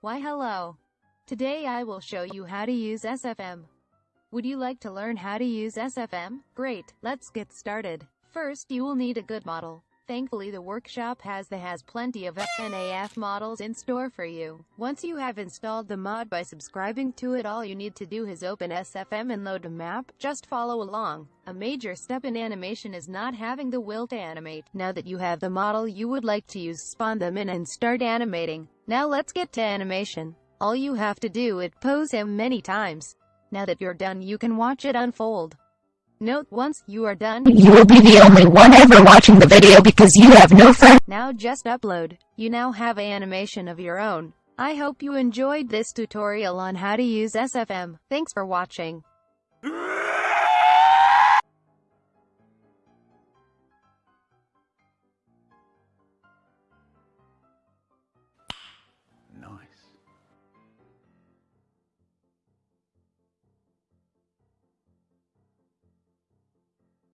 Why hello. Today I will show you how to use SFM. Would you like to learn how to use SFM? Great, let's get started. First you will need a good model. Thankfully the workshop has the has plenty of FNAF models in store for you. Once you have installed the mod by subscribing to it all you need to do is open SFM and load a map, just follow along. A major step in animation is not having the will to animate. Now that you have the model you would like to use spawn them in and start animating. Now let's get to animation. All you have to do is pose him many times. Now that you're done you can watch it unfold. Note once you are done, You will be the only one ever watching the video because you have no friends. now just upload. You now have animation of your own. I hope you enjoyed this tutorial on how to use SFM. Thanks for watching.